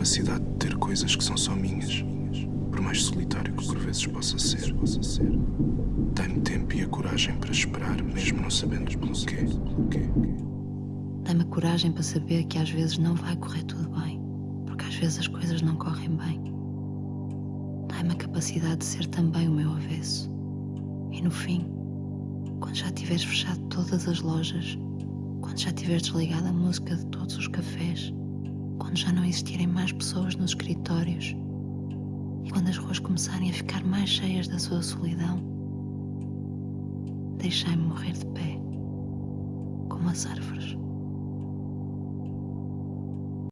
capacidade de ter coisas que são só minhas, por mais solitário que por vezes possa ser. Dá-me tempo e a coragem para esperar, mesmo não sabendo pelo quê. Dá-me a coragem para saber que às vezes não vai correr tudo bem, porque às vezes as coisas não correm bem. Dá-me a capacidade de ser também o meu avesso. E no fim, quando já tiveres fechado todas as lojas, quando já tiveres desligado a música de todos os quando já não existirem mais pessoas nos escritórios e quando as ruas começarem a ficar mais cheias da sua solidão, deixai-me morrer de pé, como as árvores.